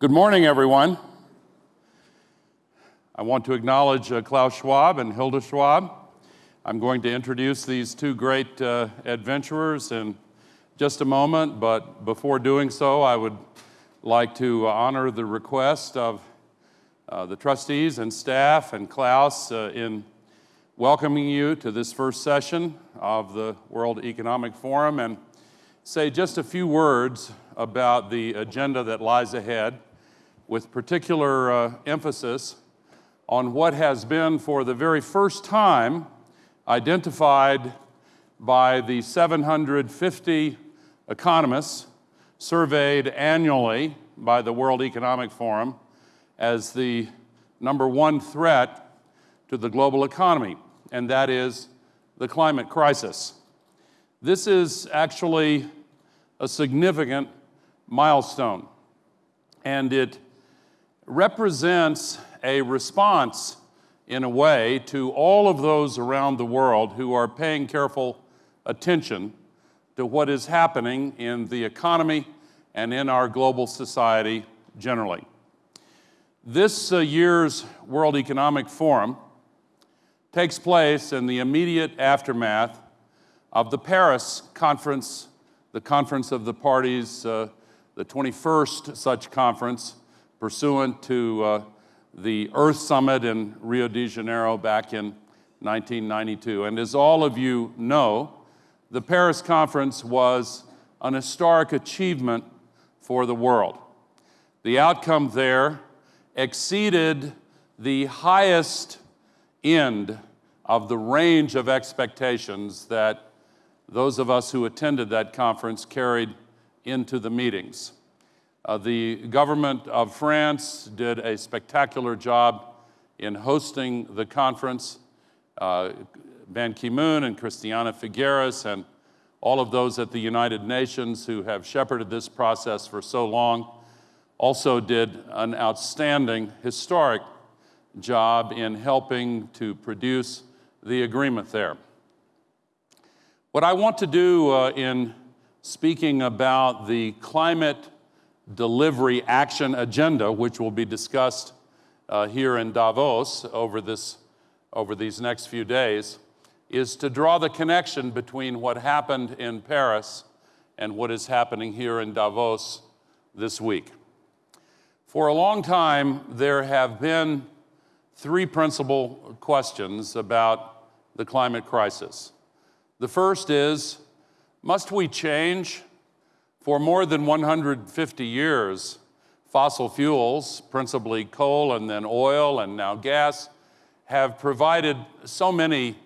Good morning, everyone. I want to acknowledge uh, Klaus Schwab and Hilde Schwab. I'm going to introduce these two great uh, adventurers in just a moment, but before doing so, I would like to honor the request of uh, the trustees and staff and Klaus uh, in welcoming you to this first session of the World Economic Forum and say just a few words about the agenda that lies ahead with particular uh, emphasis on what has been for the very first time identified by the 750 economists surveyed annually by the World Economic Forum as the number one threat to the global economy, and that is the climate crisis. This is actually a significant milestone, and it represents a response, in a way, to all of those around the world who are paying careful attention to what is happening in the economy and in our global society generally. This uh, year's World Economic Forum takes place in the immediate aftermath of the Paris Conference, the Conference of the Parties, uh, the 21st such conference pursuant to uh, the Earth Summit in Rio de Janeiro back in 1992. And as all of you know, the Paris Conference was an historic achievement for the world. The outcome there exceeded the highest end of the range of expectations that those of us who attended that conference carried into the meetings. Uh, the government of France did a spectacular job in hosting the conference. Uh, Ban Ki-moon and Christiana Figueres and all of those at the United Nations who have shepherded this process for so long also did an outstanding historic job in helping to produce the agreement there. What I want to do uh, in speaking about the climate delivery action agenda, which will be discussed uh, here in Davos over, this, over these next few days, is to draw the connection between what happened in Paris and what is happening here in Davos this week. For a long time, there have been three principal questions about the climate crisis. The first is, must we change for more than 150 years, fossil fuels, principally coal and then oil and now gas, have provided so many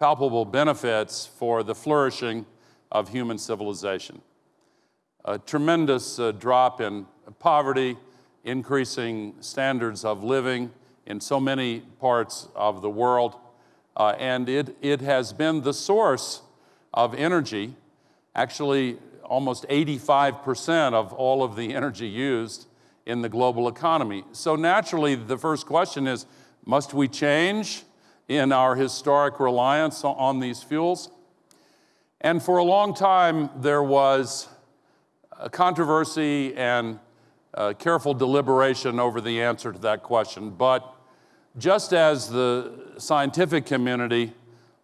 palpable benefits for the flourishing of human civilization. A tremendous uh, drop in poverty, increasing standards of living in so many parts of the world, uh, and it, it has been the source of energy, actually almost 85% of all of the energy used in the global economy. So naturally, the first question is, must we change in our historic reliance on these fuels? And for a long time, there was a controversy and uh, careful deliberation over the answer to that question. But just as the scientific community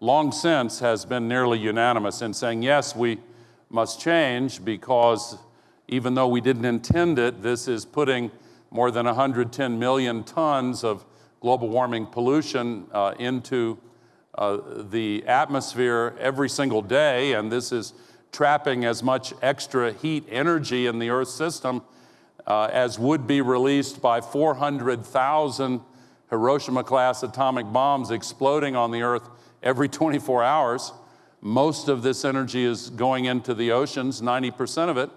long since has been nearly unanimous in saying, yes, we must change because even though we didn't intend it, this is putting more than 110 million tons of global warming pollution uh, into uh, the atmosphere every single day, and this is trapping as much extra heat energy in the Earth system uh, as would be released by 400,000 Hiroshima-class atomic bombs exploding on the Earth every 24 hours. Most of this energy is going into the oceans, 90% of it.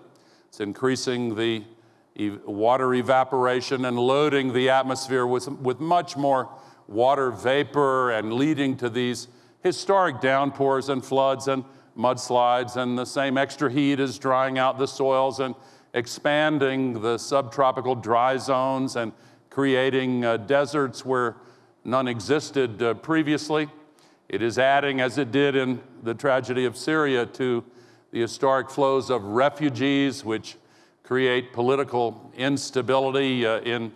It's increasing the water evaporation and loading the atmosphere with, with much more water vapor and leading to these historic downpours and floods and mudslides and the same extra heat is drying out the soils and expanding the subtropical dry zones and creating uh, deserts where none existed uh, previously. It is adding, as it did in the tragedy of Syria, to the historic flows of refugees, which create political instability uh, in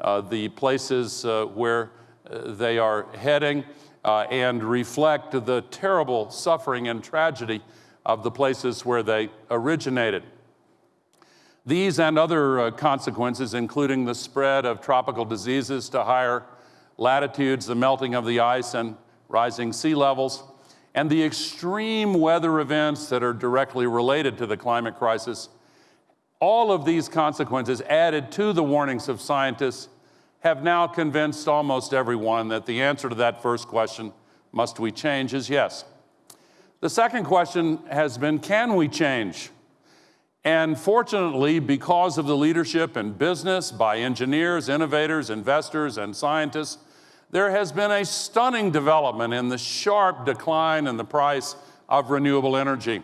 uh, the places uh, where uh, they are heading, uh, and reflect the terrible suffering and tragedy of the places where they originated. These and other uh, consequences, including the spread of tropical diseases to higher latitudes, the melting of the ice and rising sea levels, and the extreme weather events that are directly related to the climate crisis, all of these consequences added to the warnings of scientists have now convinced almost everyone that the answer to that first question, must we change, is yes. The second question has been, can we change? And fortunately, because of the leadership in business by engineers, innovators, investors, and scientists, there has been a stunning development in the sharp decline in the price of renewable energy.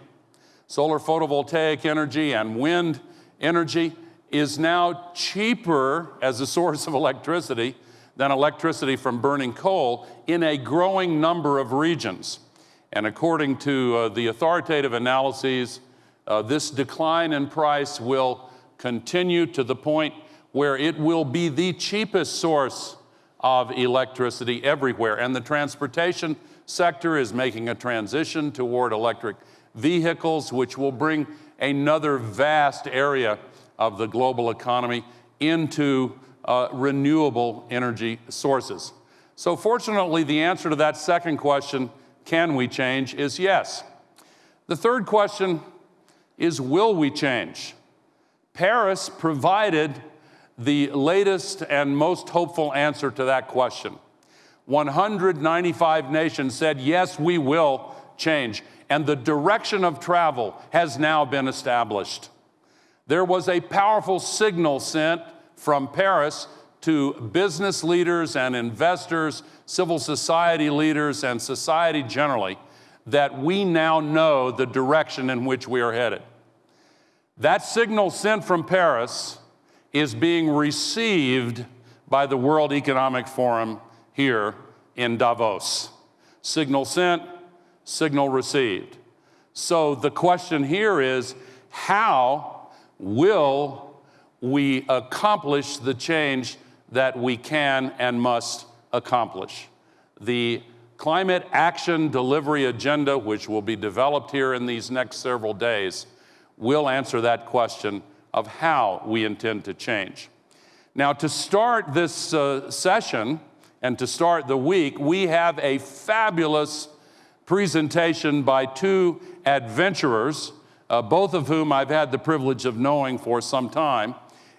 Solar photovoltaic energy and wind energy is now cheaper as a source of electricity than electricity from burning coal in a growing number of regions. And according to uh, the authoritative analyses uh, this decline in price will continue to the point where it will be the cheapest source of electricity everywhere. And the transportation sector is making a transition toward electric vehicles, which will bring another vast area of the global economy into uh, renewable energy sources. So fortunately, the answer to that second question, can we change, is yes. The third question is will we change? Paris provided the latest and most hopeful answer to that question. 195 nations said, yes, we will change. And the direction of travel has now been established. There was a powerful signal sent from Paris to business leaders and investors, civil society leaders, and society generally that we now know the direction in which we are headed. That signal sent from Paris is being received by the World Economic Forum here in Davos. Signal sent, signal received. So the question here is how will we accomplish the change that we can and must accomplish? The Climate Action Delivery Agenda, which will be developed here in these next several days, will answer that question of how we intend to change. Now, to start this uh, session and to start the week, we have a fabulous presentation by two adventurers, uh, both of whom I've had the privilege of knowing for some time.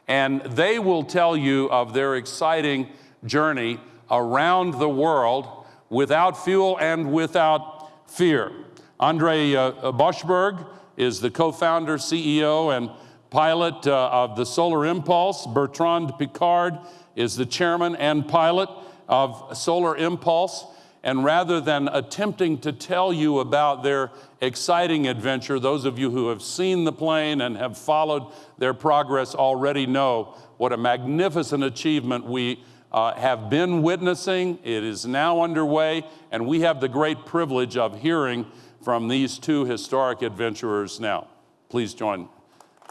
And they will tell you of their exciting journey around the world without fuel and without fear. Andre uh, Borschberg is the co-founder, CEO, and pilot uh, of the Solar Impulse. Bertrand Piccard is the chairman and pilot of Solar Impulse. And rather than attempting to tell you about their exciting adventure, those of you who have seen the plane and have followed their progress already know what a magnificent achievement we uh, have been witnessing. It is now underway, and we have the great privilege of hearing from these two historic adventurers now. Please join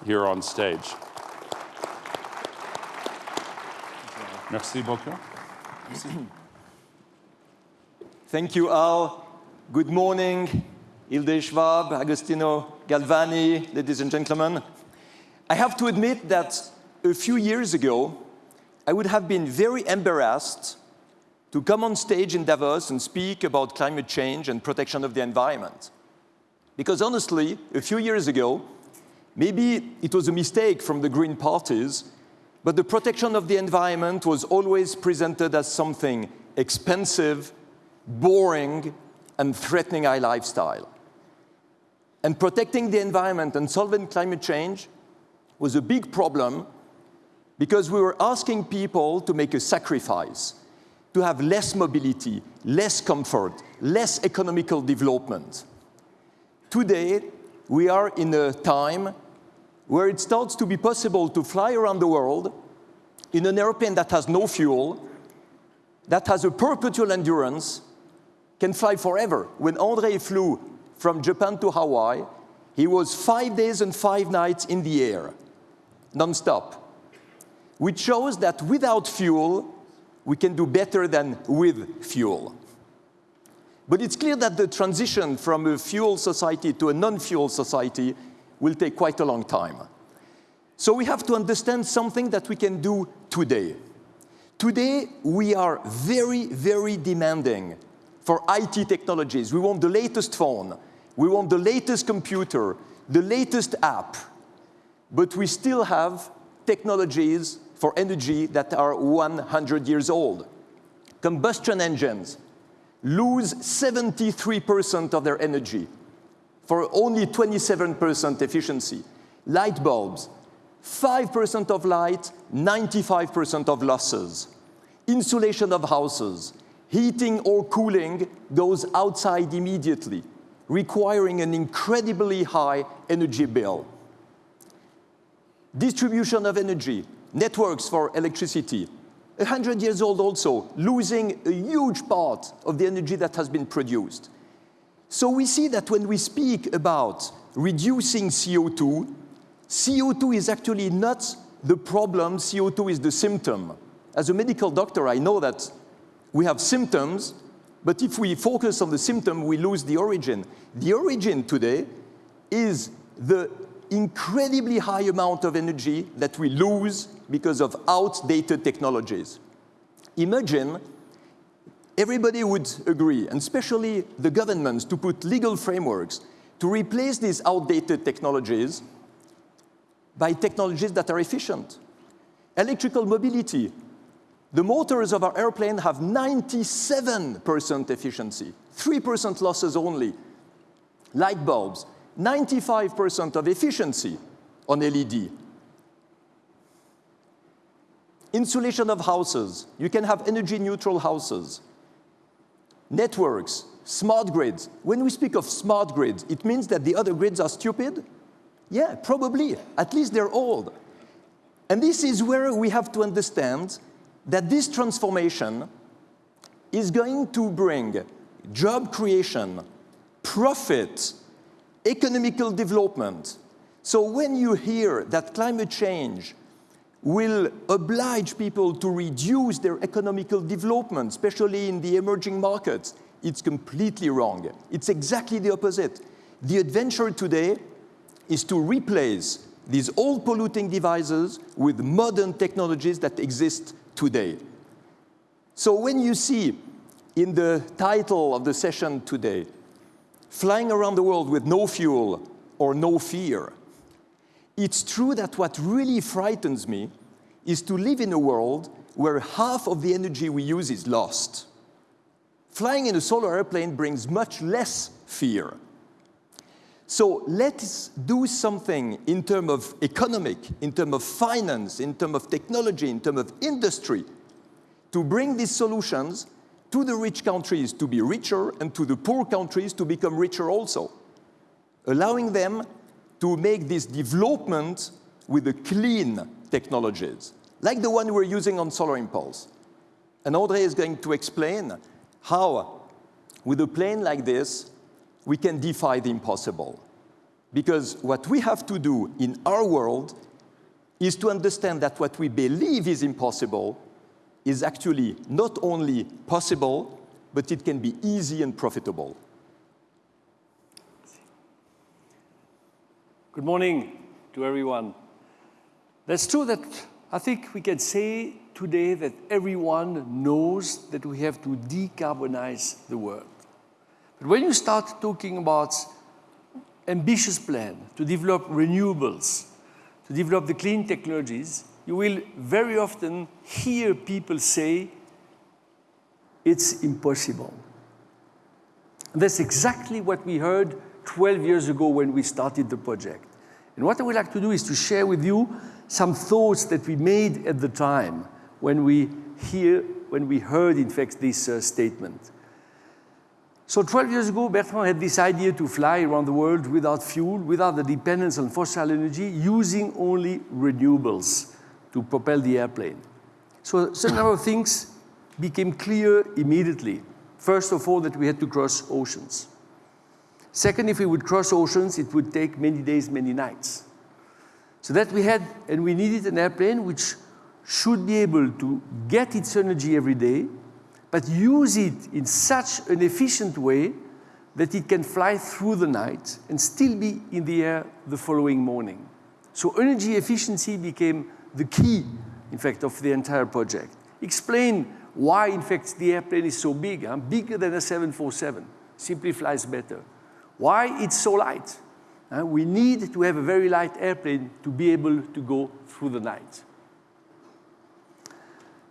here on stage. Merci beaucoup. Thank you, all. Good morning, Hilde Schwab, Agostino Galvani, ladies and gentlemen. I have to admit that a few years ago, I would have been very embarrassed to come on stage in Davos and speak about climate change and protection of the environment. Because honestly, a few years ago, maybe it was a mistake from the green parties, but the protection of the environment was always presented as something expensive, boring, and threatening our lifestyle. And protecting the environment and solving climate change was a big problem because we were asking people to make a sacrifice to have less mobility, less comfort, less economical development. Today, we are in a time where it starts to be possible to fly around the world in an airplane that has no fuel, that has a perpetual endurance, can fly forever. When Andre flew from Japan to Hawaii, he was five days and five nights in the air. non-stop, which shows that without fuel, we can do better than with fuel. But it's clear that the transition from a fuel society to a non-fuel society will take quite a long time. So we have to understand something that we can do today. Today, we are very, very demanding for IT technologies. We want the latest phone. We want the latest computer, the latest app. But we still have technologies for energy that are 100 years old. Combustion engines lose 73% of their energy for only 27% efficiency. Light bulbs, 5% of light, 95% of losses. Insulation of houses, heating or cooling goes outside immediately, requiring an incredibly high energy bill. Distribution of energy, networks for electricity, 100 years old also, losing a huge part of the energy that has been produced. So we see that when we speak about reducing CO2, CO2 is actually not the problem, CO2 is the symptom. As a medical doctor, I know that we have symptoms, but if we focus on the symptom, we lose the origin. The origin today is the incredibly high amount of energy that we lose because of outdated technologies. Imagine everybody would agree, and especially the governments, to put legal frameworks to replace these outdated technologies by technologies that are efficient. Electrical mobility. The motors of our airplane have 97% efficiency, 3% losses only. Light bulbs, 95% of efficiency on LED. Insulation of houses. You can have energy neutral houses. Networks, smart grids. When we speak of smart grids, it means that the other grids are stupid? Yeah, probably. At least they're old. And this is where we have to understand that this transformation is going to bring job creation, profit, economical development. So when you hear that climate change will oblige people to reduce their economical development, especially in the emerging markets, it's completely wrong. It's exactly the opposite. The adventure today is to replace these old polluting devices with modern technologies that exist today. So when you see in the title of the session today, flying around the world with no fuel or no fear. It's true that what really frightens me is to live in a world where half of the energy we use is lost. Flying in a solar airplane brings much less fear. So let's do something in terms of economic, in terms of finance, in terms of technology, in terms of industry, to bring these solutions to the rich countries to be richer and to the poor countries to become richer also, allowing them to make this development with the clean technologies, like the one we're using on Solar Impulse. And André is going to explain how, with a plane like this, we can defy the impossible. Because what we have to do in our world is to understand that what we believe is impossible is actually not only possible, but it can be easy and profitable. Good morning to everyone. That's true that I think we can say today that everyone knows that we have to decarbonize the world. But when you start talking about ambitious plan to develop renewables, to develop the clean technologies, you will very often hear people say, it's impossible. And that's exactly what we heard 12 years ago when we started the project. And what I would like to do is to share with you some thoughts that we made at the time when we hear, when we heard, in fact, this uh, statement. So 12 years ago, Bertrand had this idea to fly around the world without fuel, without the dependence on fossil energy, using only renewables to propel the airplane. So a certain number of things became clear immediately. First of all, that we had to cross oceans. Second, if we would cross oceans, it would take many days, many nights. So that we had, and we needed an airplane which should be able to get its energy every day, but use it in such an efficient way that it can fly through the night and still be in the air the following morning. So energy efficiency became the key, in fact, of the entire project. Explain why, in fact, the airplane is so big, huh? bigger than a 747, simply flies better. Why it's so light. Uh, we need to have a very light airplane to be able to go through the night.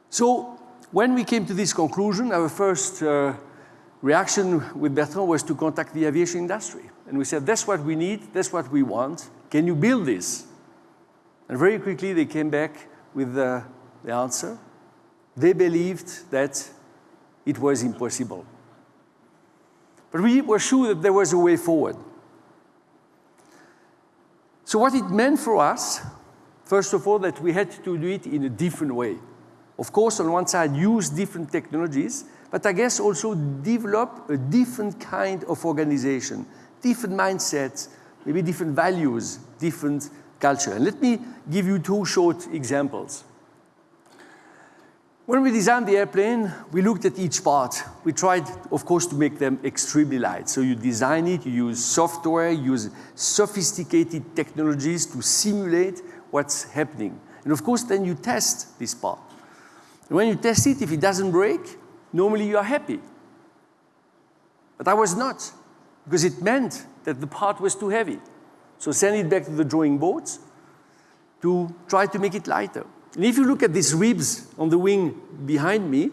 So when we came to this conclusion, our first uh, reaction with Bertrand was to contact the aviation industry. And we said, that's what we need, that's what we want. Can you build this? And very quickly they came back with uh, the answer. They believed that it was impossible. But we were sure that there was a way forward. So what it meant for us, first of all, that we had to do it in a different way. Of course, on one side, use different technologies, but I guess also develop a different kind of organization, different mindsets, maybe different values, different culture. And let me give you two short examples. When we designed the airplane, we looked at each part. We tried, of course, to make them extremely light. So you design it, you use software, you use sophisticated technologies to simulate what's happening. And of course, then you test this part. And when you test it, if it doesn't break, normally you are happy. But I was not, because it meant that the part was too heavy. So send it back to the drawing boards to try to make it lighter. And if you look at these ribs on the wing behind me,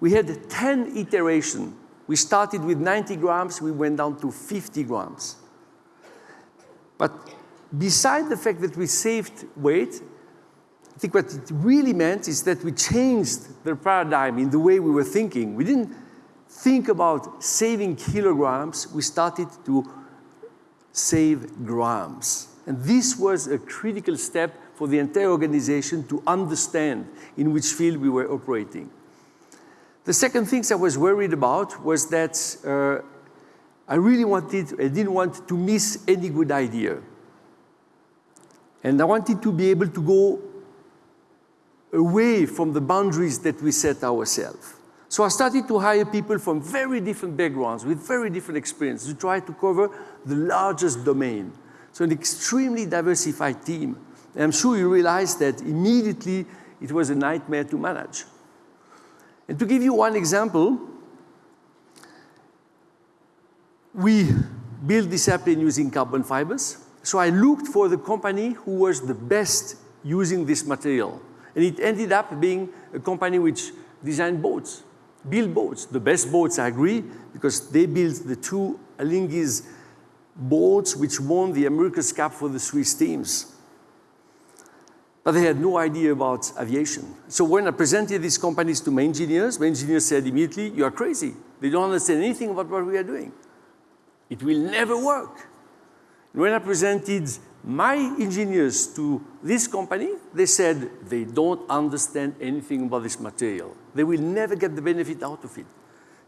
we had 10 iterations. We started with 90 grams, we went down to 50 grams. But beside the fact that we saved weight, I think what it really meant is that we changed the paradigm in the way we were thinking. We didn't think about saving kilograms, we started to save grams. And this was a critical step for the entire organization to understand in which field we were operating. The second thing I was worried about was that uh, I really wanted, I didn't want to miss any good idea. And I wanted to be able to go away from the boundaries that we set ourselves. So I started to hire people from very different backgrounds with very different experience to try to cover the largest domain. So an extremely diversified team. I'm sure you realize that immediately it was a nightmare to manage. And to give you one example, we built this airplane using carbon fibers. So I looked for the company who was the best using this material. And it ended up being a company which designed boats, built boats. The best boats, I agree, because they built the two Alinghi's boats which won the America's Cup for the Swiss teams. But they had no idea about aviation. So when I presented these companies to my engineers, my engineers said immediately, you are crazy. They don't understand anything about what we are doing. It will never work. And when I presented my engineers to this company, they said they don't understand anything about this material. They will never get the benefit out of it.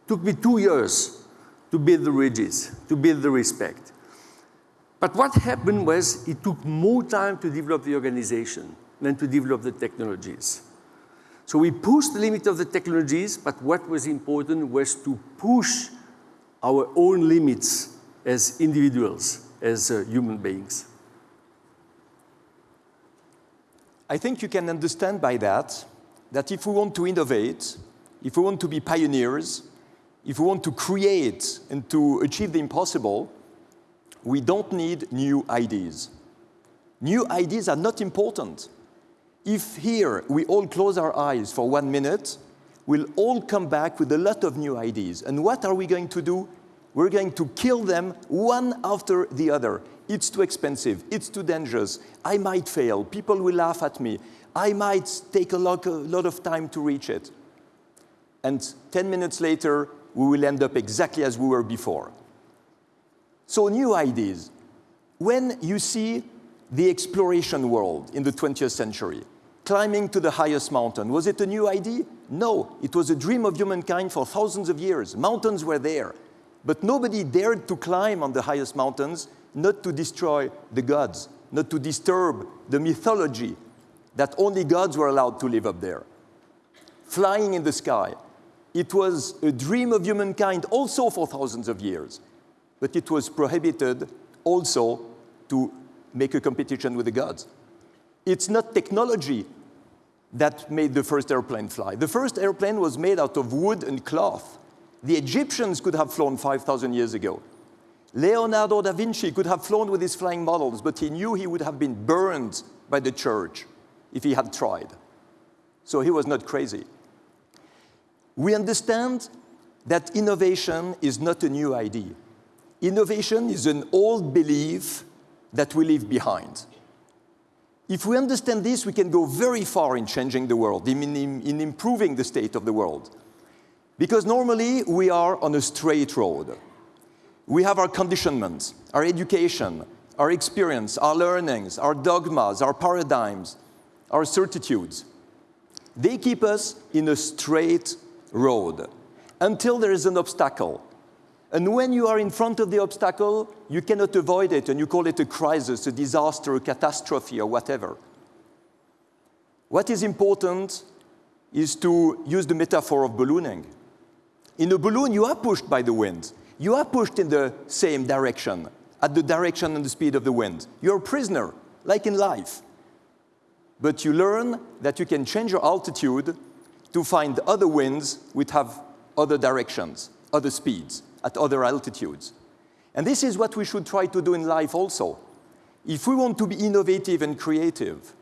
took me two years to build the ridges, to build the respect. But what happened was it took more time to develop the organization than to develop the technologies. So we pushed the limit of the technologies, but what was important was to push our own limits as individuals, as uh, human beings. I think you can understand by that that if we want to innovate, if we want to be pioneers, if we want to create and to achieve the impossible, we don't need new ideas. New ideas are not important. If here we all close our eyes for one minute, we'll all come back with a lot of new ideas. And what are we going to do? We're going to kill them one after the other. It's too expensive, it's too dangerous, I might fail, people will laugh at me, I might take a lot, a lot of time to reach it. And 10 minutes later, we will end up exactly as we were before. So new ideas. When you see the exploration world in the 20th century, climbing to the highest mountain, was it a new idea? No, it was a dream of humankind for thousands of years. Mountains were there, but nobody dared to climb on the highest mountains not to destroy the gods, not to disturb the mythology that only gods were allowed to live up there. Flying in the sky. It was a dream of humankind also for thousands of years, but it was prohibited also to make a competition with the gods. It's not technology that made the first airplane fly. The first airplane was made out of wood and cloth. The Egyptians could have flown 5,000 years ago. Leonardo da Vinci could have flown with his flying models, but he knew he would have been burned by the church if he had tried. So he was not crazy. We understand that innovation is not a new idea. Innovation is an old belief that we leave behind. If we understand this, we can go very far in changing the world, in, in, in, improving the state of the world. Because normally we are on a straight road. We have our conditionments, our education, our experience, our learnings, our dogmas, our paradigms, our certitudes. They keep us in a straight road until there is an obstacle. And when you are in front of the obstacle, you cannot avoid it, and you call it a crisis, a disaster, a catastrophe, or whatever. What is important is to use the metaphor of ballooning. In a balloon, you are pushed by the wind. You are pushed in the same direction, at the direction and the speed of the wind. You're a prisoner, like in life. But you learn that you can change your altitude to find other winds which have other directions, other speeds at other altitudes. And this is what we should try to do in life also. If we want to be innovative and creative,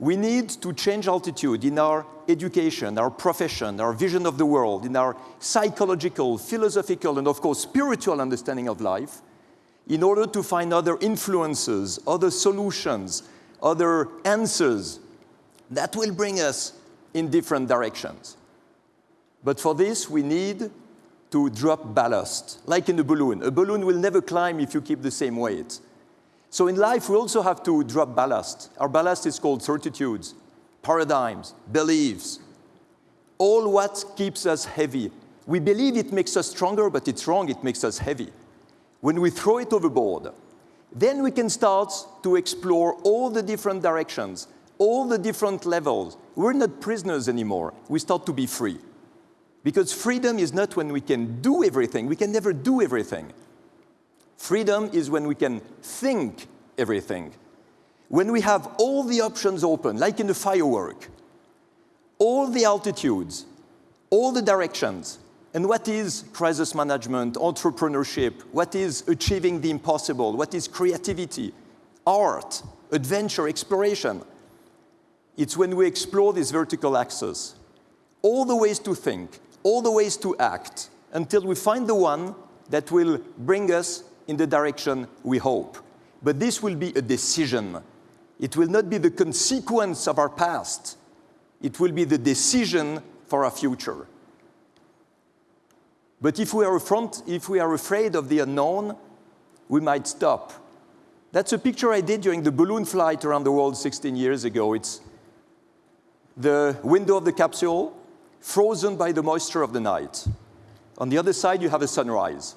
we need to change altitude in our education, our profession, our vision of the world, in our psychological, philosophical, and of course spiritual understanding of life, in order to find other influences, other solutions, other answers that will bring us in different directions. But for this, we need to drop ballast, like in a balloon. A balloon will never climb if you keep the same weight. So in life, we also have to drop ballast. Our ballast is called certitudes, paradigms, beliefs, all what keeps us heavy. We believe it makes us stronger, but it's wrong, it makes us heavy. When we throw it overboard, then we can start to explore all the different directions, all the different levels. We're not prisoners anymore. We start to be free. Because freedom is not when we can do everything. We can never do everything. Freedom is when we can think everything. When we have all the options open, like in a firework, all the altitudes, all the directions, and what is crisis management, entrepreneurship, what is achieving the impossible, what is creativity, art, adventure, exploration. It's when we explore this vertical axis, all the ways to think, all the ways to act until we find the one that will bring us in the direction we hope. But this will be a decision. It will not be the consequence of our past. It will be the decision for our future. But if we are, front, if we are afraid of the unknown, we might stop. That's a picture I did during the balloon flight around the world 16 years ago. It's the window of the capsule, frozen by the moisture of the night. On the other side, you have a sunrise.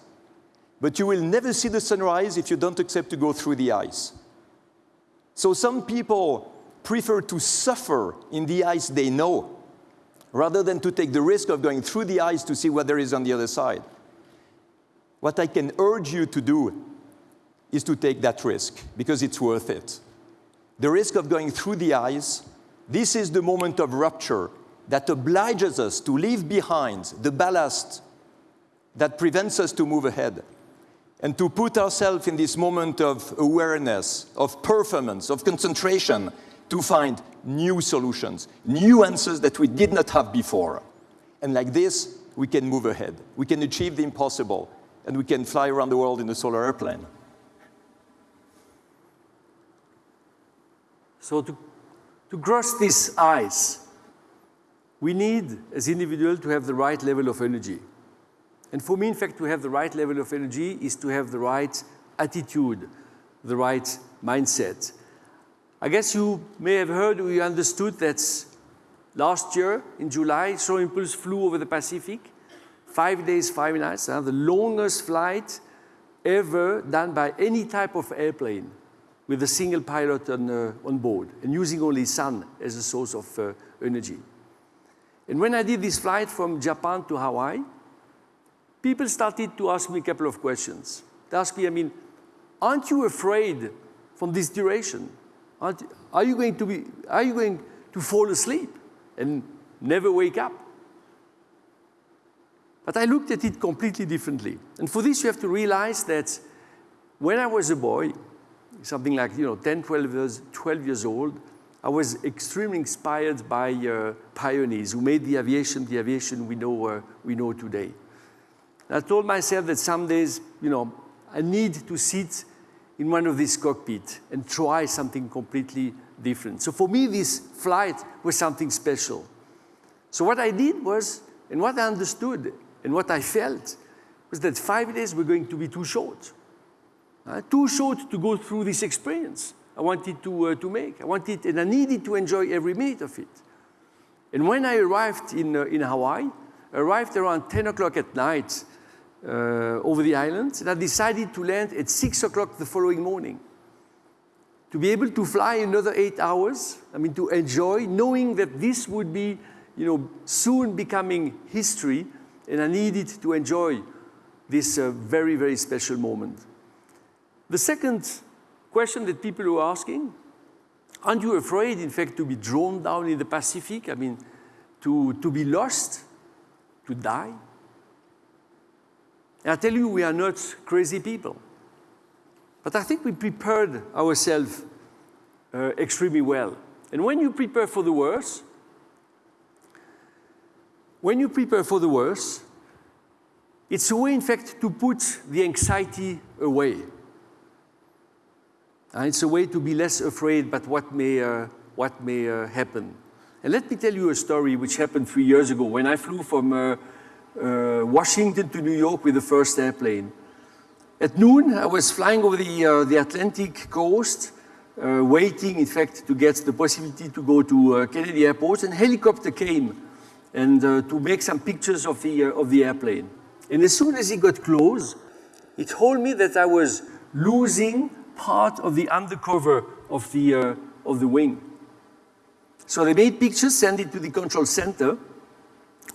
But you will never see the sunrise if you don't accept to go through the ice. So some people prefer to suffer in the ice they know rather than to take the risk of going through the ice to see what there is on the other side. What I can urge you to do is to take that risk because it's worth it. The risk of going through the ice, this is the moment of rupture that obliges us to leave behind the ballast that prevents us to move ahead and to put ourselves in this moment of awareness, of performance, of concentration to find new solutions, new answers that we did not have before. And like this, we can move ahead. We can achieve the impossible, and we can fly around the world in a solar airplane. So to, to cross this ice, we need, as individuals, to have the right level of energy. And for me, in fact, to have the right level of energy is to have the right attitude, the right mindset. I guess you may have heard or you understood that last year in July, Solar Impulse flew over the Pacific, five days, five nights, uh, the longest flight ever done by any type of airplane. with a single pilot on, uh, on board and using only sun as a source of uh, energy. And when I did this flight from Japan to Hawaii, people started to ask me a couple of questions. They asked me, I mean, aren't you afraid from this duration? Aren't, are you going to be, are you going to fall asleep and never wake up? But I looked at it completely differently. And for this, you have to realize that when I was a boy, something like you know, 10, 12 years, 12 years old, I was extremely inspired by uh, pioneers who made the aviation the aviation we know, uh, we know today. And I told myself that some days, you know, I need to sit in one of these cockpits and try something completely different. So for me, this flight was something special. So what I did was, and what I understood and what I felt, was that five days were going to be too short. Uh, too short to go through this experience I wanted to, uh, to make. I wanted, and I needed to enjoy every minute of it. And when I arrived in, uh, in Hawaii, I arrived around 10 o'clock at night uh, over the island, and I decided to land at 6 o'clock the following morning. To be able to fly another eight hours, I mean, to enjoy, knowing that this would be, you know, soon becoming history, and I needed to enjoy this uh, very, very special moment. The second question that people were asking, aren't you afraid, in fact, to be drawn down in the Pacific? I mean, to, to be lost, to die? And I tell you, we are not crazy people. But I think we prepared ourselves uh, extremely well. And when you prepare for the worst, when you prepare for the worst, it's a way, in fact, to put the anxiety away. And it's a way to be less afraid about what may, uh, what may uh, happen. And let me tell you a story which happened three years ago when I flew from uh, uh Washington to New York with the first airplane. At noon, I was flying over the, uh, the Atlantic coast, uh, waiting, in fact, to get the possibility to go to Kennedy Airport, and helicopter came and to make some pictures of the, of the airplane. And as soon as he got close, he told me that I was losing part of the undercover of the, uh, of the wing. So they made pictures, sent it to the control center.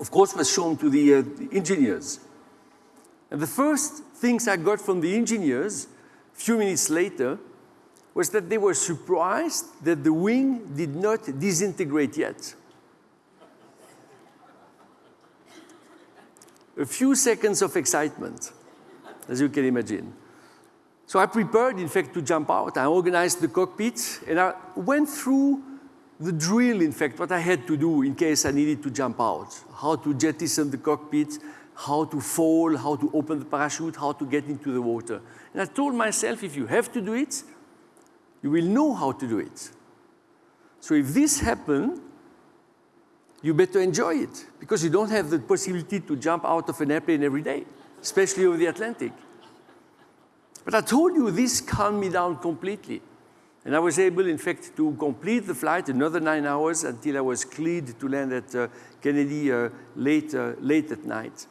Of course, was shown to the, uh, the engineers. And the first things I got from the engineers, a few minutes later, was that they were surprised that the wing did not disintegrate yet. A few seconds of excitement, as you can imagine. So I prepared, in fact, to jump out. I organized the cockpit, and I went through the drill, in fact, what I had to do in case I needed to jump out. How to jettison the cockpit, how to fall, how to open the parachute, how to get into the water. And I told myself, if you have to do it, you will know how to do it. So if this happens, you better enjoy it, because you don't have the possibility to jump out of an airplane every day, especially over the Atlantic. But I told you this calmed me down completely. And I was able, in fact, to complete the flight another nine hours until I was cleared to land at uh, Kennedy uh, late, uh, late at night.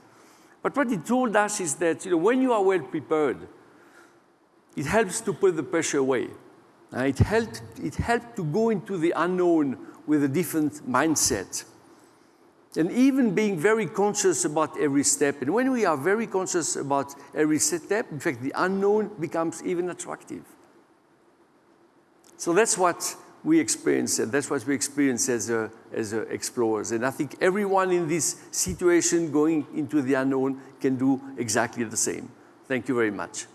But what it told us is that you know, when you are well prepared, it helps to put the pressure away. Uh, it, helped, it helped to go into the unknown with a different mindset. And even being very conscious about every step. And when we are very conscious about every step, in fact, the unknown becomes even attractive. So that's what we experience, and that's what we experience as, uh, as uh, explorers. And I think everyone in this situation going into the unknown can do exactly the same. Thank you very much.